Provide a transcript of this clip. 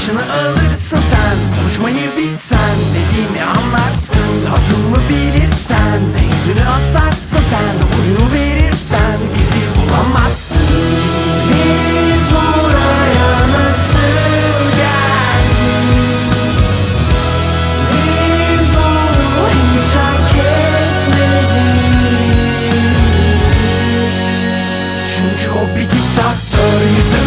başını alırsın sen Konuşmayı bilsen dediğimi anlarsın Adımı bilirsen de yüzünü asarsın sen Oyunu verirsen bizi bulamazsın. Biz buraya nasıl geldik? Biz bunu hiç hak etmedik. Çünkü o bir diktatör Yüzüm